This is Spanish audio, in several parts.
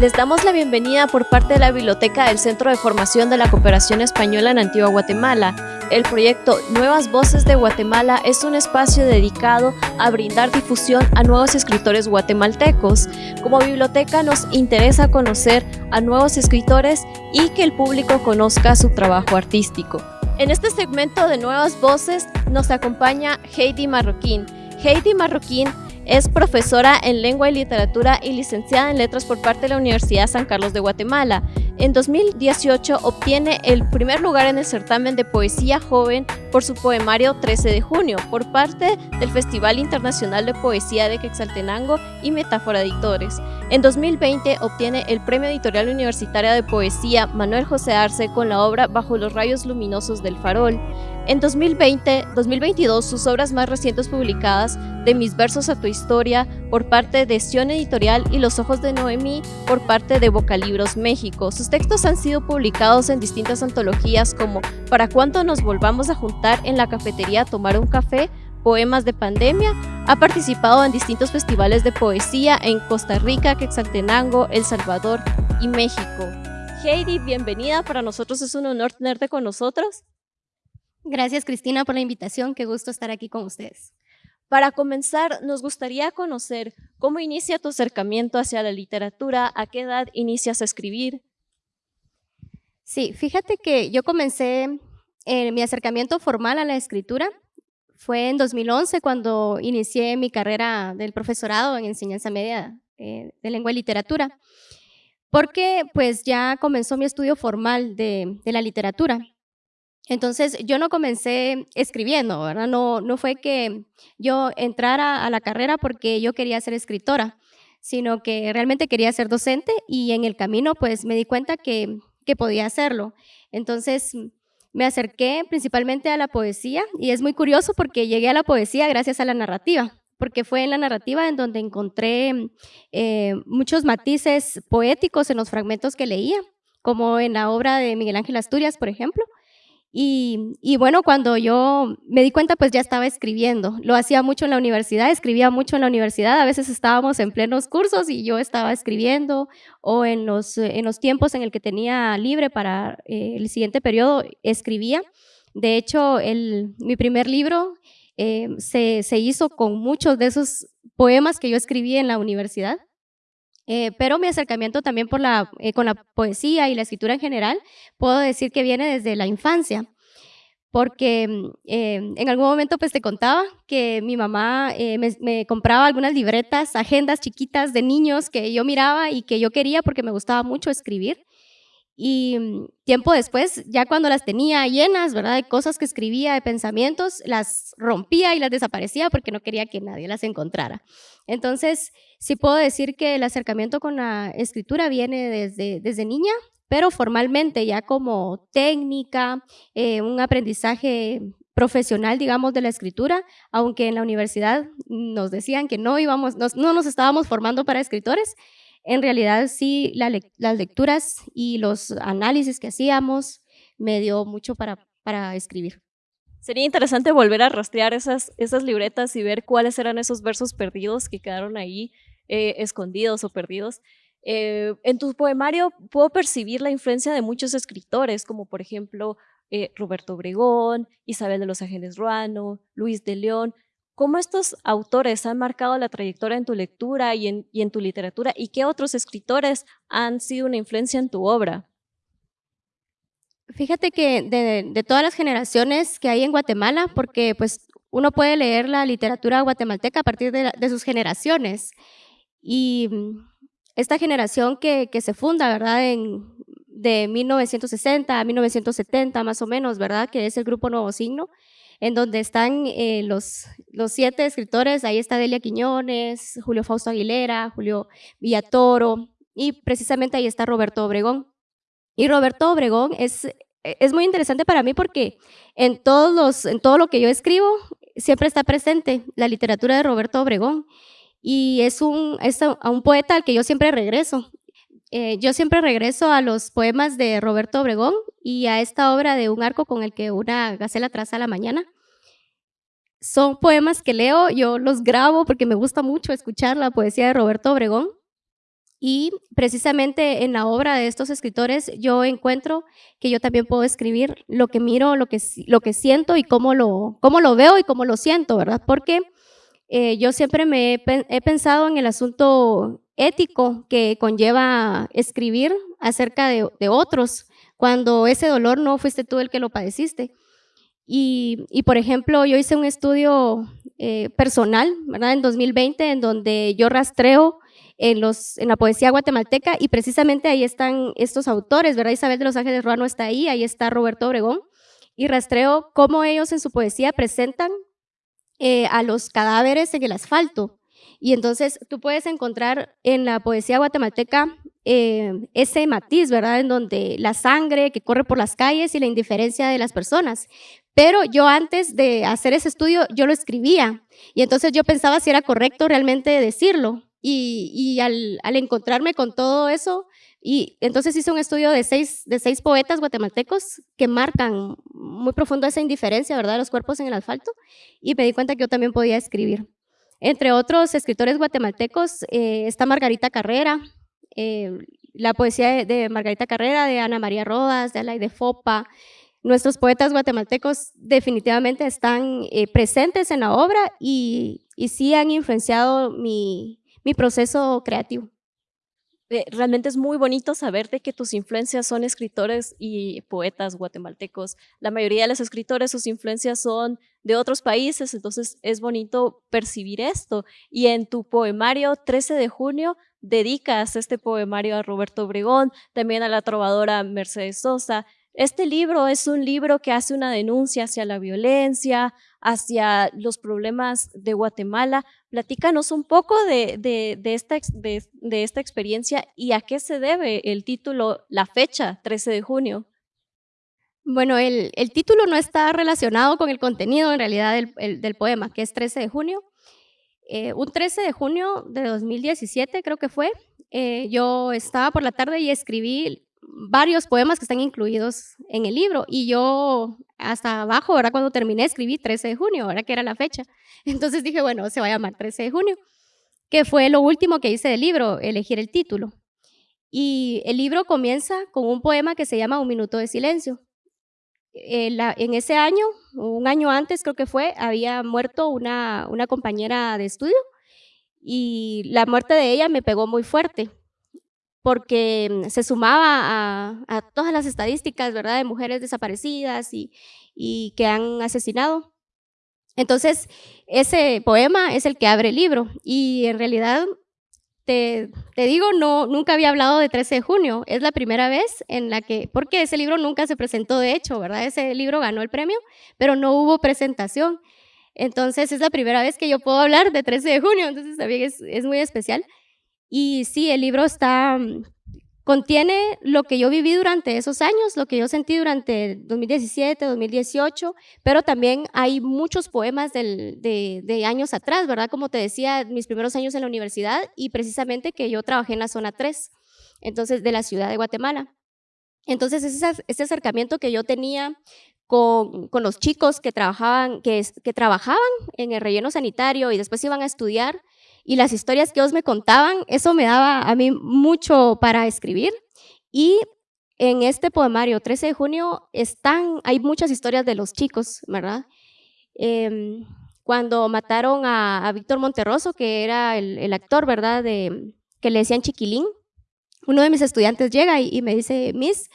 Les damos la bienvenida por parte de la Biblioteca del Centro de Formación de la Cooperación Española en Antigua Guatemala. El proyecto Nuevas Voces de Guatemala es un espacio dedicado a brindar difusión a nuevos escritores guatemaltecos. Como biblioteca nos interesa conocer a nuevos escritores y que el público conozca su trabajo artístico. En este segmento de Nuevas Voces nos acompaña Heidi Marroquín. Heidi Marroquín es profesora en Lengua y Literatura y licenciada en Letras por parte de la Universidad San Carlos de Guatemala. En 2018 obtiene el primer lugar en el certamen de poesía joven por su poemario 13 de junio por parte del Festival Internacional de Poesía de Quetzaltenango y Metáfora Editores. En 2020 obtiene el Premio Editorial Universitaria de Poesía Manuel José Arce con la obra Bajo los rayos luminosos del farol. En 2020-2022, sus obras más recientes publicadas, De mis versos a tu historia, por parte de Sion Editorial y Los ojos de Noemí, por parte de Bocalibros México. Sus textos han sido publicados en distintas antologías como Para cuánto nos volvamos a juntar en la cafetería a tomar un café, Poemas de Pandemia, ha participado en distintos festivales de poesía en Costa Rica, Quetzaltenango, El Salvador y México. Heidi, bienvenida, para nosotros es un honor tenerte con nosotros. Gracias Cristina por la invitación, qué gusto estar aquí con ustedes. Para comenzar, nos gustaría conocer cómo inicia tu acercamiento hacia la literatura, a qué edad inicias a escribir. Sí, fíjate que yo comencé eh, mi acercamiento formal a la escritura fue en 2011 cuando inicié mi carrera del profesorado en enseñanza media eh, de lengua y literatura, porque pues ya comenzó mi estudio formal de, la literatura. Entonces yo no comencé escribiendo, ¿verdad? No, no fue que yo entrara a la carrera porque yo quería ser escritora, sino que realmente quería ser docente y en el camino pues me di cuenta que, que podía hacerlo. Entonces me acerqué principalmente a la poesía y es muy curioso porque llegué a la poesía gracias a la narrativa, porque fue en la narrativa en donde encontré eh, muchos matices poéticos en los fragmentos que leía, como en la obra de Miguel Ángel Asturias, por ejemplo, y, bueno, cuando yo me di cuenta, pues ya estaba escribiendo. Lo hacía mucho en la universidad, escribía mucho en la universidad. A veces estábamos en plenos cursos y yo estaba escribiendo o en los, en los tiempos en el que tenía libre para eh, el siguiente periodo, escribía. De hecho, el, mi primer libro eh, se, se hizo con muchos de esos poemas que yo escribí en la universidad. Eh, pero mi acercamiento también por la, eh, con la poesía y la escritura en general, puedo decir que viene desde la infancia, porque eh, en algún momento pues te contaba que mi mamá me, me, compraba algunas libretas, agendas chiquitas de niños que yo miraba y que yo quería porque me gustaba mucho escribir. Y mm, tiempo después, ya cuando las tenía llenas, ¿verdad? De cosas que escribía, de pensamientos, las rompía y las desaparecía porque no quería que nadie las encontrara. Entonces, sí puedo decir que el acercamiento con la escritura viene desde, desde niña, pero formalmente ya como técnica, eh, un aprendizaje profesional, digamos, de la escritura, aunque en la universidad nos decían que no íbamos, no nos estábamos formando para escritores, en realidad sí las lecturas y los análisis que hacíamos me dio mucho para, para escribir. Sería interesante volver a rastrear esas, esas libretas y ver cuáles eran esos versos perdidos que quedaron ahí eh, escondidos o perdidos. Eh, en tu poemario puedo percibir la influencia de muchos escritores, como por ejemplo eh, Roberto Obregón, Isabel de los Ángeles Ruano, Luis de León, ¿Cómo estos autores han marcado la trayectoria en tu lectura y en, tu literatura? ¿Y qué otros escritores han sido una influencia en tu obra? Fíjate que de, todas las generaciones que hay en Guatemala, porque pues uno puede leer la literatura guatemalteca a partir de, sus generaciones. Y esta generación que, se funda, ¿verdad? En, de 1960 a 1970 más o menos, ¿verdad? Que es el grupo Nuevo Signo en donde están eh, los, los siete escritores, ahí está Delia Quiñones, Julio Fausto Aguilera, Julio Villatoro, y precisamente ahí está Roberto Obregón. Y Roberto Obregón es, es muy interesante para mí porque en, todos los, en todo lo que yo escribo siempre está presente la literatura de Roberto Obregón y es un, es a un poeta al que yo siempre regreso. Eh, yo siempre regreso a los poemas de Roberto Obregón y a esta obra de Un arco con el que una gacela traza la mañana. Son poemas que leo, yo los grabo porque me gusta mucho escuchar la poesía de Roberto Obregón Y precisamente en la obra de estos escritores yo encuentro que yo también puedo escribir lo que miro, lo que, lo que siento y cómo lo, cómo lo veo y cómo lo siento, ¿verdad? Porque eh, yo siempre me he, pensado en el asunto ético que conlleva escribir acerca de, otros, cuando ese dolor no fuiste tú el que lo padeciste. Y, por ejemplo, yo hice un estudio eh, personal, ¿verdad? En 2020, en donde yo rastreo en, los, en la poesía guatemalteca y precisamente ahí están estos autores, ¿verdad? Isabel de los Ángeles Ruano está ahí, ahí está Roberto Obregón, y rastreo cómo ellos en su poesía presentan eh, a los cadáveres en el asfalto. Y entonces tú puedes encontrar en la poesía guatemalteca eh, ese matiz, ¿verdad? En donde la sangre que corre por las calles y la indiferencia de las personas. Pero yo antes de hacer ese estudio, yo lo escribía. Y entonces yo pensaba si era correcto realmente decirlo. Y, al, encontrarme con todo eso, y entonces hice un estudio de seis, de seis poetas guatemaltecos que marcan muy profundo esa indiferencia, ¿verdad?, los cuerpos en el asfalto, y me di cuenta que yo también podía escribir. Entre otros escritores guatemaltecos eh, está Margarita Carrera, eh, la poesía de, Margarita Carrera, de Ana María Rodas, de Alaide Fopa. Nuestros poetas guatemaltecos definitivamente están eh, presentes en la obra y, y sí han influenciado mi, mi proceso creativo. Eh, realmente es muy bonito saber de que tus influencias son escritores y poetas guatemaltecos. La mayoría de los escritores, sus influencias son de otros países, entonces es bonito percibir esto. Y en tu poemario 13 de junio dedicas este poemario a Roberto Obregón, también a la trovadora Mercedes Sosa. Este libro es un libro que hace una denuncia hacia la violencia, hacia los problemas de Guatemala. Platícanos un poco de, esta, de, esta experiencia y a qué se debe el título, la fecha, 13 de junio. Bueno, el, título no está relacionado con el contenido en realidad del, poema, que es 13 de junio. Eh, un 13 de junio de 2017 creo que fue, eh, yo estaba por la tarde y escribí varios poemas que están incluidos en el libro y yo hasta abajo, ahora cuando terminé escribí 13 de junio, ahora que era la fecha. Entonces dije, bueno, se va a llamar 13 de junio, que fue lo último que hice del libro, elegir el título. Y el libro comienza con un poema que se llama Un minuto de silencio. Eh, en ese año, un año antes creo que fue, había muerto una, una compañera de estudio y la muerte de ella me pegó muy fuerte porque mm, se sumaba a, todas las estadísticas, ¿verdad?, de mujeres desaparecidas y, que han asesinado. Entonces, ese poema es el que abre el libro y en realidad, te, digo, no, nunca había hablado de 13 de junio, es la primera vez en la que, porque ese libro nunca se presentó de hecho, ¿verdad? Ese libro ganó el premio, pero no hubo presentación. Entonces, es la primera vez que yo puedo hablar de 13 de junio, entonces también es, es muy especial. Y sí, el libro está, mm, contiene lo que yo viví durante esos años, lo que yo sentí durante 2017, 2018, pero también hay muchos poemas de, años atrás, ¿verdad? Como te decía, mis primeros años en la universidad y precisamente que yo trabajé en la zona 3, entonces de la ciudad de Guatemala. Entonces, ese, ese acercamiento que yo tenía con, los chicos que trabajaban, que, que trabajaban en el relleno sanitario y después iban a estudiar, y las historias que ellos me contaban, eso me daba a mí mucho para escribir. Y en este poemario, 13 de junio, están, hay muchas historias de los chicos, ¿verdad? Em, cuando mataron a, Víctor Monterroso, que era el, actor, ¿verdad? De, que le decían Chiquilín, uno de mis estudiantes llega y, me dice, Miss,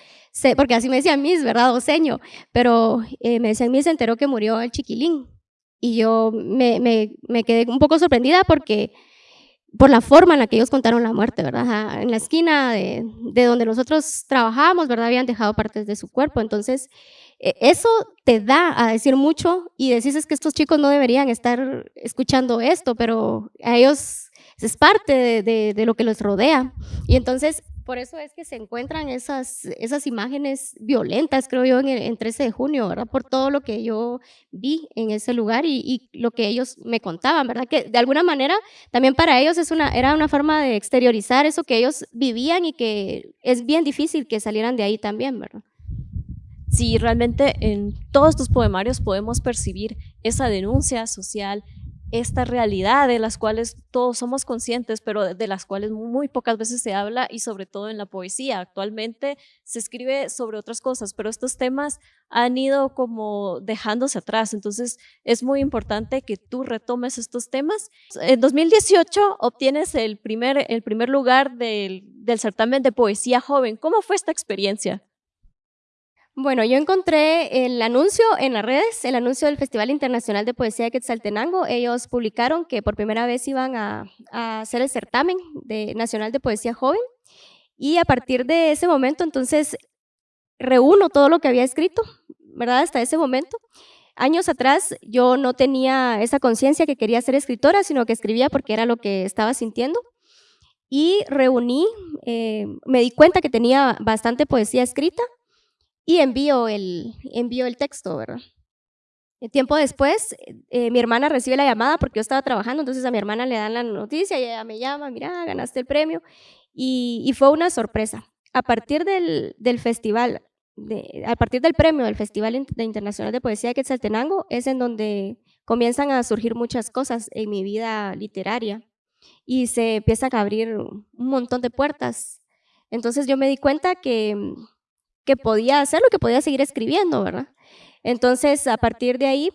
porque así me decían Miss, ¿verdad? O seño, pero eh, me decían, Miss, se enteró que murió el Chiquilín. Y yo me, me, quedé un poco sorprendida porque por la forma en la que ellos contaron la muerte, ¿verdad? En la esquina de, de, donde nosotros trabajábamos, ¿verdad? Habían dejado partes de su cuerpo. Entonces, e, eso te da a decir mucho y decís que estos chicos no deberían estar escuchando esto, pero a ellos es parte de, de lo que los rodea. Y entonces, por eso es que se encuentran esas, esas imágenes violentas, creo yo, en, el, 13 de junio, ¿verdad? Por todo lo que yo vi en ese lugar y, lo que ellos me contaban, ¿verdad? Que de alguna manera también para ellos es una, era una forma de exteriorizar eso que ellos vivían y que es bien difícil que salieran de ahí también, ¿verdad? Sí, realmente en todos tus poemarios podemos percibir esa denuncia social, esta realidad de las cuales todos somos conscientes, pero de las cuales muy pocas veces se habla y sobre todo en la poesía. Actualmente se escribe sobre otras cosas, pero estos temas han ido como dejándose atrás. Entonces es muy importante que tú retomes estos temas. En 2018 obtienes el primer, el primer lugar del, del certamen de poesía joven. ¿Cómo fue esta experiencia? Bueno, yo encontré el anuncio en las redes, el anuncio del Festival Internacional de Poesía de Quetzaltenango. Ellos publicaron que por primera vez iban a, hacer el certamen de, nacional de poesía joven. Y a partir de ese momento, entonces, reúno todo lo que había escrito, ¿verdad? Hasta ese momento. Años atrás yo no tenía esa conciencia que quería ser escritora, sino que escribía porque era lo que estaba sintiendo. Y reuní, eh, me di cuenta que tenía bastante poesía escrita y envío el, envío el texto, ¿verdad? El tiempo después, eh, mi hermana recibe la llamada porque yo estaba trabajando, entonces a mi hermana le dan la noticia y ella me llama, mira, ganaste el premio. Y, fue una sorpresa. A partir del, del festival, de, a partir del premio del Festival Internacional de Poesía de Quetzaltenango, es en donde comienzan a surgir muchas cosas en mi vida literaria y se empiezan a abrir un montón de puertas. Entonces yo me di cuenta que que podía hacerlo, que podía seguir escribiendo, ¿verdad? Entonces, a partir de ahí,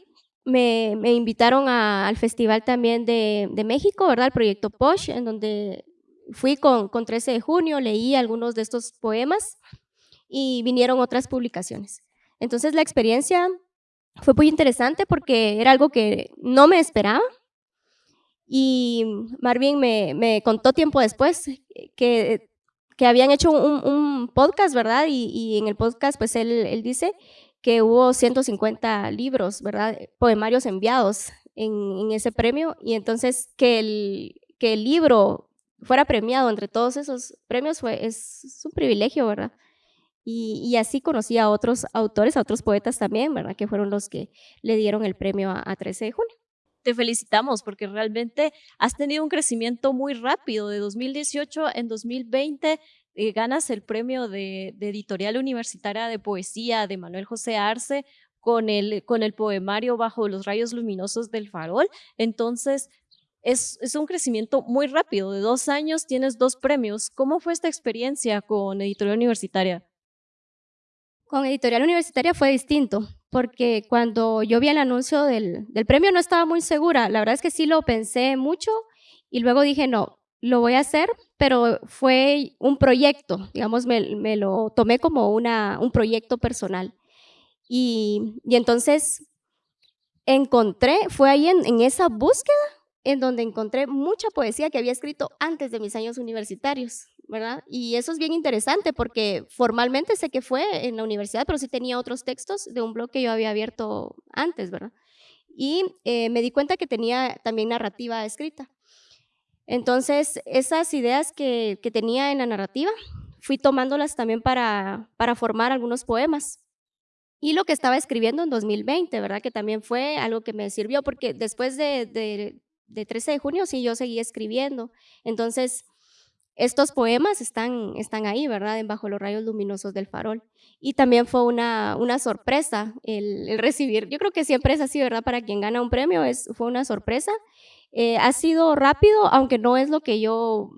me, invitaron al festival también de, México, ¿verdad? El proyecto POSH, en donde fui con, con 13 de junio, leí algunos de estos poemas y vinieron otras publicaciones. Entonces, la experiencia fue muy interesante porque era algo que no me esperaba. Y Marvin me, me contó tiempo después que que habían hecho un, podcast, ¿verdad? Y, en el podcast, pues él, él, dice que hubo 150 libros, ¿verdad? Poemarios enviados en, ese premio y entonces que el, que el libro fuera premiado entre todos esos premios fue, es, un privilegio, ¿verdad? Y, así conocí a otros autores, a otros poetas también, ¿verdad? Que fueron los que le dieron el premio a, a 13 de junio te felicitamos porque realmente has tenido un crecimiento muy rápido. De 2018 en 2020 eh, ganas el premio de, editorial universitaria de poesía de Manuel José Arce con el, con el poemario Bajo los rayos luminosos del farol. Entonces, es, es, un crecimiento muy rápido. De dos años tienes dos premios. ¿Cómo fue esta experiencia con editorial universitaria? Con editorial universitaria fue distinto porque cuando yo vi el anuncio del, premio no estaba muy segura. La verdad es que sí lo pensé mucho y luego dije, no, lo voy a hacer, pero fue un proyecto, digamos, me, lo tomé como una, un proyecto personal. Y, entonces encontré, fue ahí en, en esa búsqueda en donde encontré mucha poesía que había escrito antes de mis años universitarios. ¿Verdad? Y eso es bien interesante porque formalmente sé que fue en la universidad, pero sí tenía otros textos de un blog que yo había abierto antes, ¿verdad? Y eh, me di cuenta que tenía también narrativa escrita. Entonces, esas ideas que, que tenía en la narrativa, fui tomándolas también para, para formar algunos poemas. Y lo que estaba escribiendo en 2020, ¿verdad? Que también fue algo que me sirvió, porque después de, de, de 13 de junio, sí, yo seguí escribiendo. Entonces, estos poemas están, están ahí, ¿verdad? En Bajo los rayos luminosos del farol. Y también fue una, una sorpresa el, recibir, yo creo que siempre es así, ¿verdad? Para quien gana un premio es, fue una sorpresa. Eh, ha sido rápido, aunque no es lo que yo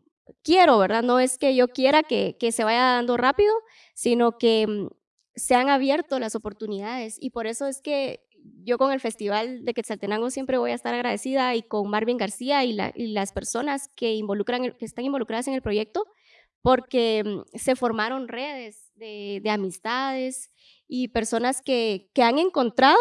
quiero, ¿verdad? No es que yo quiera que, que se vaya dando rápido, sino que mm, se han abierto las oportunidades y por eso es que yo con el Festival de Quetzaltenango siempre voy a estar agradecida y con Marvin García y, las personas que, involucran, que están involucradas en el proyecto, porque mm, se formaron redes de, amistades y personas que, que, han encontrado,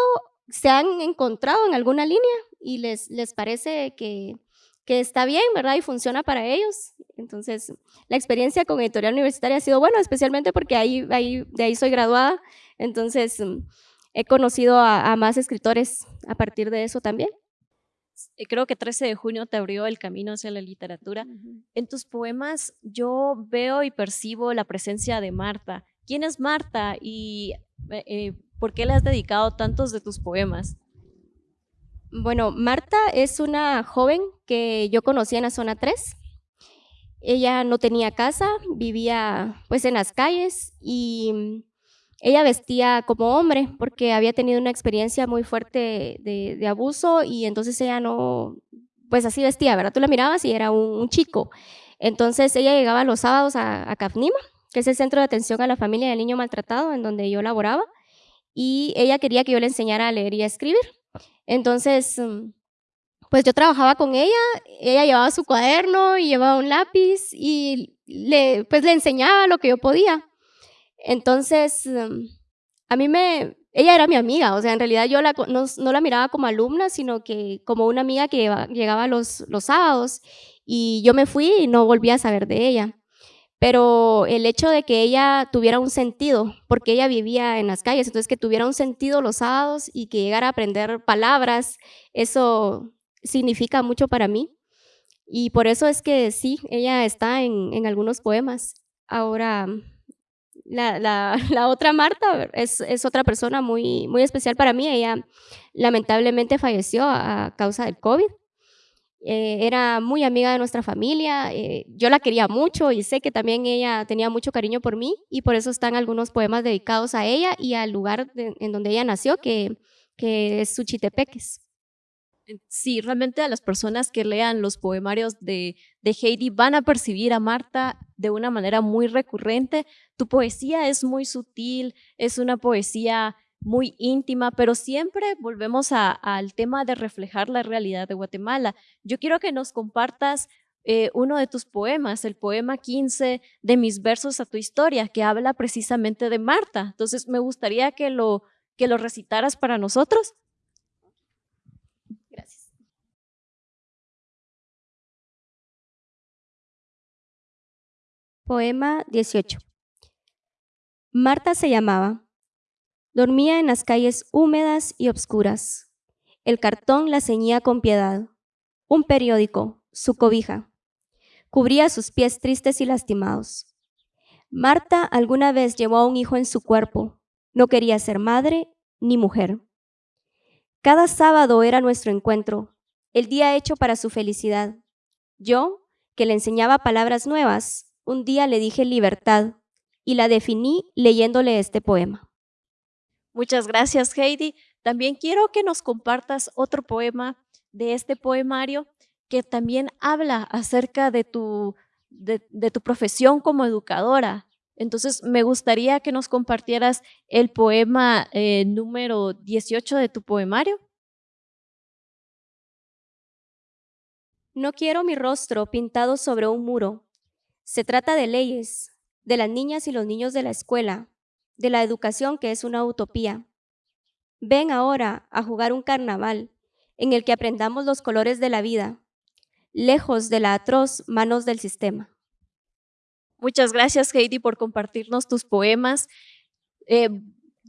se han encontrado en alguna línea y les, les parece que, que está bien, ¿verdad? Y funciona para ellos. Entonces, la experiencia con editorial universitaria ha sido buena, especialmente porque ahí, ahí, de ahí soy graduada. Entonces, mm, he conocido a, más escritores a partir de eso también. Creo que 13 de junio te abrió el camino hacia la literatura. En tus poemas yo veo y percibo la presencia de Marta. ¿Quién es Marta y eh, eh, por qué le has dedicado tantos de tus poemas? Bueno, Marta es una joven que yo conocí en la zona 3. Ella no tenía casa, vivía pues en las calles y ella vestía como hombre porque había tenido una experiencia muy fuerte de, abuso y entonces ella no, pues así vestía, ¿verdad? Tú la mirabas y era un, chico. Entonces ella llegaba los sábados a, a CAFNIMA, que es el Centro de Atención a la Familia del Niño Maltratado, en donde yo laboraba, y ella quería que yo le enseñara a leer y a escribir. Entonces, mm, pues yo trabajaba con ella, ella llevaba su cuaderno y llevaba un lápiz y le, pues le enseñaba lo que yo podía. Entonces, mm, a mí me, ella era mi amiga, o sea, en realidad yo la, no, la miraba como alumna, sino que como una amiga que llegaba los, los sábados y yo me fui y no volví a saber de ella. Pero el hecho de que ella tuviera un sentido, porque ella vivía en las calles, entonces que tuviera un sentido los sábados y que llegara a aprender palabras, eso significa mucho para mí. Y por eso es que sí, ella está en, en algunos poemas. Ahora, la, otra Marta es, es, otra persona muy, muy especial para mí. Ella lamentablemente falleció a causa del COVID. Eh, era muy amiga de nuestra familia, eh, yo la quería mucho y sé que también ella tenía mucho cariño por mí y por eso están algunos poemas dedicados a ella y al lugar en donde ella nació, que, que es Suchitepeques. Sí, realmente a las personas que lean los poemarios de, de Heidi van a percibir a Marta de una manera muy recurrente. Tu poesía es muy sutil, es una poesía muy íntima, pero siempre volvemos al tema de reflejar la realidad de Guatemala. Yo quiero que nos compartas eh, uno de tus poemas, el poema 15 de mis versos a tu historia, que habla precisamente de Marta. Entonces, me gustaría que lo, que lo recitaras para nosotros. Poema 18. Marta se llamaba. Dormía en las calles húmedas y obscuras. El cartón la ceñía con piedad. Un periódico, su cobija. Cubría sus pies tristes y lastimados. Marta alguna vez llevó a un hijo en su cuerpo. No quería ser madre ni mujer. Cada sábado era nuestro encuentro, el día hecho para su felicidad. Yo, que le enseñaba palabras nuevas, un día le dije libertad y la definí leyéndole este poema. Muchas gracias, Heidi. También quiero que nos compartas otro poema de este poemario que también habla acerca de tu, de, tu profesión como educadora. Entonces, me gustaría que nos compartieras el poema eh, número 18 de tu poemario. No quiero mi rostro pintado sobre un muro. Se trata de leyes, de las niñas y los niños de la escuela, de la educación que es una utopía. Ven ahora a jugar un carnaval en el que aprendamos los colores de la vida, lejos de la atroz manos del sistema. Muchas gracias, Heidi, por compartirnos tus poemas. Eh,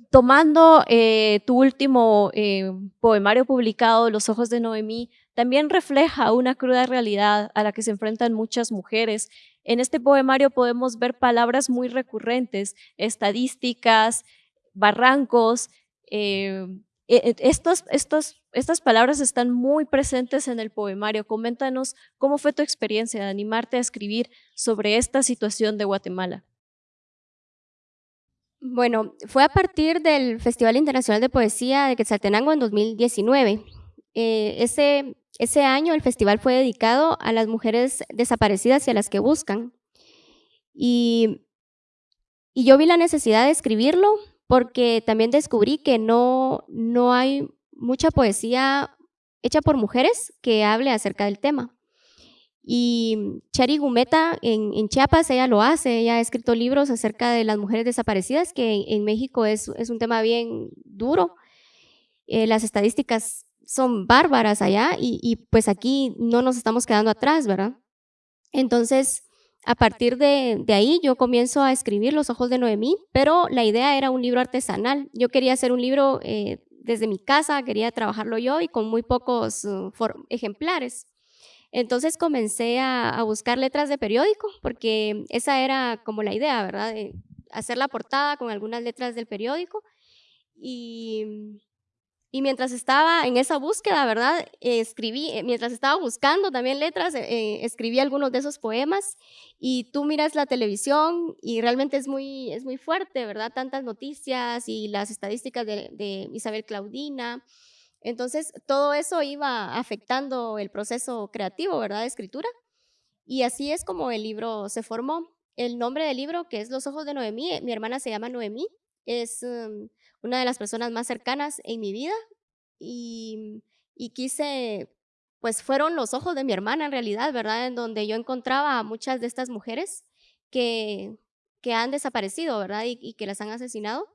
tomando eh, tu último eh, poemario publicado, Los ojos de Noemí, también refleja una cruda realidad a la que se enfrentan muchas mujeres en este poemario podemos ver palabras muy recurrentes, estadísticas, barrancos. Eh, estos, estas palabras están muy presentes en el poemario. Coméntanos cómo fue tu experiencia de animarte a escribir sobre esta situación de Guatemala. Bueno, fue a partir del Festival Internacional de Poesía de Quetzaltenango en 2019. Eh, ese, ese año el festival fue dedicado a las mujeres desaparecidas y a las que buscan. Y, yo vi la necesidad de escribirlo porque también descubrí que no, no hay mucha poesía hecha por mujeres que hable acerca del tema. Y Chari Gumeta en, en, Chiapas, ella lo hace, ella ha escrito libros acerca de las mujeres desaparecidas, que en, México es, es, un tema bien duro. Eh, las estadísticas son bárbaras allá y, pues aquí no nos estamos quedando atrás, ¿verdad? Entonces, a partir de, ahí yo comienzo a escribir Los Ojos de Noemí, pero la idea era un libro artesanal. Yo quería hacer un libro eh, desde mi casa, quería trabajarlo yo y con muy pocos uh, ejemplares. Entonces comencé a, buscar letras de periódico, porque esa era como la idea, ¿verdad? hacer la portada con algunas letras del periódico. Y Y mientras estaba en esa búsqueda, ¿verdad? escribí, eh, mientras estaba buscando también letras, eh, escribí algunos de esos poemas y tú miras la televisión y realmente es muy, es muy fuerte, ¿verdad? Tantas noticias y las estadísticas de, Isabel Claudina. Entonces, todo eso iba afectando el proceso creativo, ¿verdad? De escritura. Y así es como el libro se formó. El nombre del libro, que es Los ojos de Noemí, mi hermana se llama Noemí, es um, una de las personas más cercanas en mi vida y, quise, pues fueron los ojos de mi hermana en realidad, ¿verdad? En donde yo encontraba a muchas de estas mujeres que, que han desaparecido, ¿verdad? Y, que las han asesinado.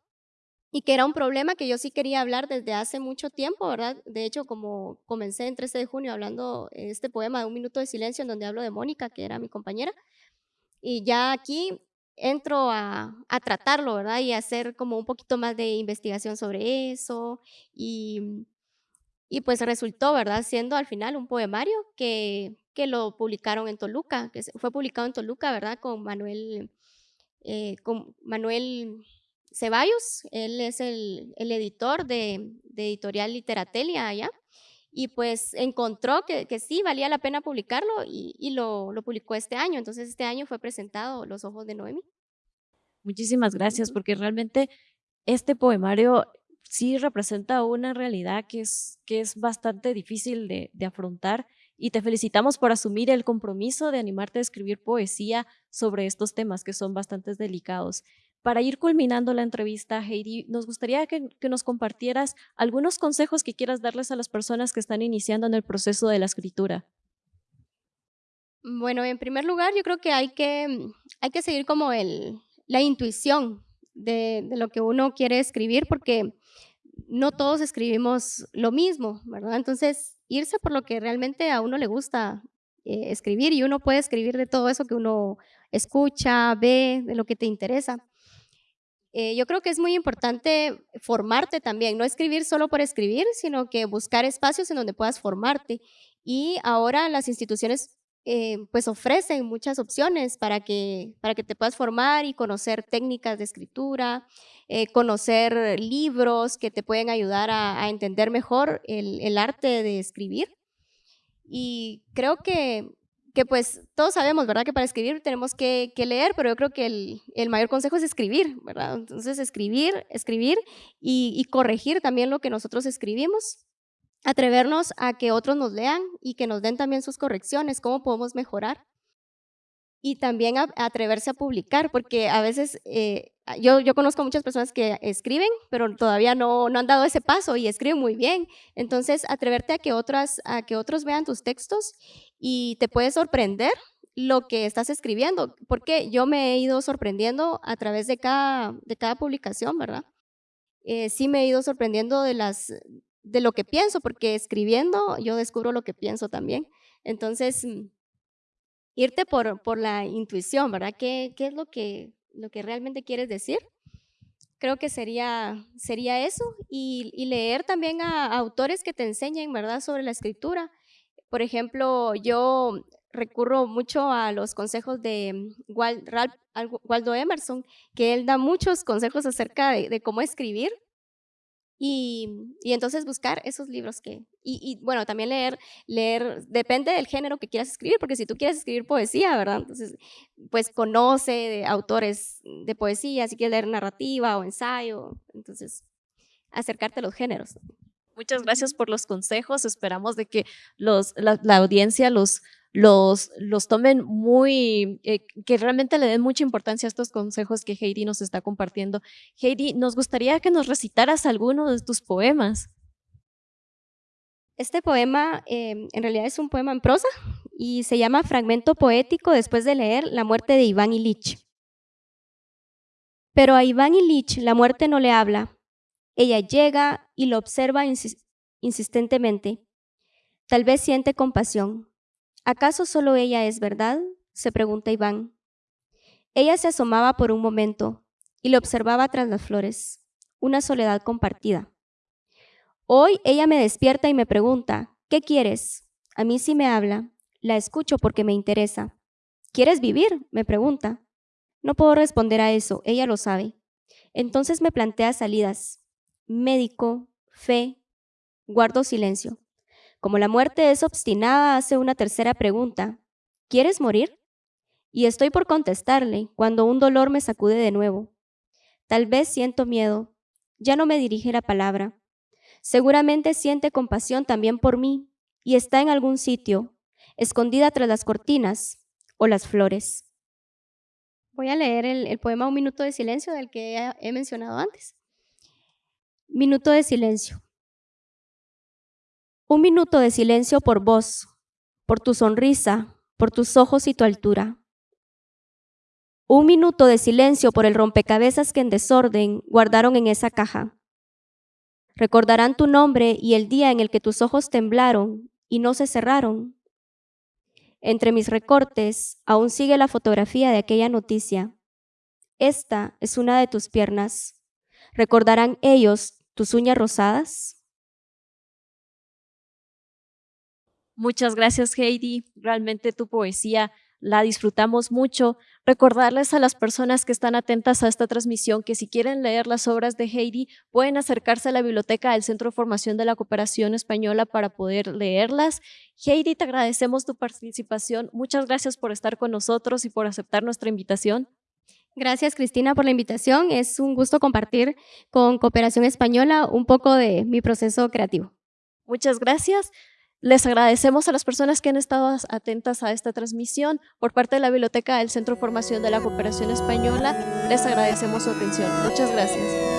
Y que era un problema que yo sí quería hablar desde hace mucho tiempo, ¿verdad? De hecho, como comencé en 13 de junio hablando este poema de Un Minuto de Silencio, en donde hablo de Mónica, que era mi compañera, y ya aquí entro a, tratarlo, ¿verdad? Y hacer como un poquito más de investigación sobre eso y, y pues resultó, ¿verdad? Siendo al final un poemario que, que lo publicaron en Toluca, que fue publicado en Toluca, ¿verdad? Con Manuel, eh, con Manuel Ceballos, él es el, el editor de, de, Editorial Literatelia allá, y pues encontró que, sí valía la pena publicarlo y, lo, publicó este año. Entonces este año fue presentado Los Ojos de Noemi. Muchísimas gracias, porque realmente este poemario sí representa una realidad que es, que es bastante difícil de afrontar y te felicitamos por asumir el compromiso de animarte a escribir poesía sobre estos temas que son bastante delicados. Para ir culminando la entrevista, Heidi, nos gustaría que, nos compartieras algunos consejos que quieras darles a las personas que están iniciando en el proceso de la escritura. Bueno, en primer lugar, yo creo que hay que, hay que seguir como el, la intuición de, lo que uno quiere escribir, porque no todos escribimos lo mismo, ¿verdad? Entonces, irse por lo que realmente a uno le gusta eh, escribir y uno puede escribir de todo eso que uno escucha, ve, de lo que te interesa. Eh, yo creo que es muy importante formarte también, no escribir solo por escribir, sino que buscar espacios en donde puedas formarte. Y ahora las instituciones eh, pues ofrecen muchas opciones para que, para que te puedas formar y conocer técnicas de escritura, eh, conocer libros que te pueden ayudar a, entender mejor el, el, arte de escribir. Y creo que que pues todos sabemos, ¿verdad? Que para escribir tenemos que, leer, pero yo creo que el, mayor consejo es escribir, ¿verdad? Entonces escribir, escribir y, corregir también lo que nosotros escribimos, atrevernos a que otros nos lean y que nos den también sus correcciones, cómo podemos mejorar. Y también atreverse a publicar, porque a veces eh, yo, yo conozco muchas personas que escriben, pero todavía no, no han dado ese paso y escriben muy bien. Entonces, atreverte a que, otras, a que otros vean tus textos y te puede sorprender lo que estás escribiendo, porque yo me he ido sorprendiendo a través de cada, de cada publicación, ¿verdad? Eh, sí me he ido sorprendiendo de, las, de lo que pienso, porque escribiendo yo descubro lo que pienso también. Entonces, mm, irte por, por la intuición, ¿verdad? ¿Qué, qué es lo que lo que realmente quieres decir. Creo que sería, sería eso y, leer también a, autores que te enseñen, ¿verdad?, sobre la escritura. Por ejemplo, yo recurro mucho a los consejos de Waldo Emerson, que él da muchos consejos acerca de cómo escribir y, y, entonces buscar esos libros que, y, y, bueno, también leer, leer, depende del género que quieras escribir, porque si tú quieres escribir poesía, ¿verdad? Entonces, pues conoce de autores de poesía, si quieres leer narrativa o ensayo, entonces acercarte a los géneros. Muchas gracias por los consejos, esperamos de que los, la, la audiencia los, los, los tomen muy, eh, que realmente le den mucha importancia a estos consejos que Heidi nos está compartiendo. Heidi, nos gustaría que nos recitaras alguno de tus poemas. Este poema em, en realidad es un poema en prosa y se llama Fragmento Poético después de leer La muerte de Iván Ilich. Pero a Iván Ilich la muerte no le habla. Ella llega y lo observa insistentemente. Tal vez siente compasión. ¿Acaso solo ella es verdad? se pregunta Iván. Ella se asomaba por un momento y le observaba tras las flores, una soledad compartida. Hoy ella me despierta y me pregunta, ¿qué quieres? A mí sí me habla, la escucho porque me interesa. ¿Quieres vivir? me pregunta. No puedo responder a eso, ella lo sabe. Entonces me plantea salidas, médico, fe, guardo silencio. Como la muerte es obstinada, hace una tercera pregunta. ¿Quieres morir? Y estoy por contestarle cuando un dolor me sacude de nuevo. Tal vez siento miedo. Ya no me dirige la palabra. Seguramente siente compasión también por mí y está en algún sitio, escondida tras las cortinas o las flores. Voy a leer el, poema Un minuto de silencio del que he mencionado antes. Minuto de silencio. Un minuto de silencio por vos, por tu sonrisa, por tus ojos y tu altura. Un minuto de silencio por el rompecabezas que en desorden guardaron en esa caja. Recordarán tu nombre y el día en el que tus ojos temblaron y no se cerraron. Entre mis recortes aún sigue la fotografía de aquella noticia. Esta es una de tus piernas. ¿Recordarán ellos tus uñas rosadas? Muchas gracias, Heidi. Realmente tu poesía la disfrutamos mucho. Recordarles a las personas que están atentas a esta transmisión que si quieren leer las obras de Heidi, pueden acercarse a la biblioteca del Centro de Formación de la Cooperación Española para poder leerlas. Heidi, te agradecemos tu participación. Muchas gracias por estar con nosotros y por aceptar nuestra invitación. Gracias, Cristina, por la invitación. Es un gusto compartir con Cooperación Española un poco de mi proceso creativo. Muchas gracias. Les agradecemos a las personas que han estado atentas a esta transmisión. Por parte de la Biblioteca del Centro de Formación de la Cooperación Española, les agradecemos su atención. Muchas gracias.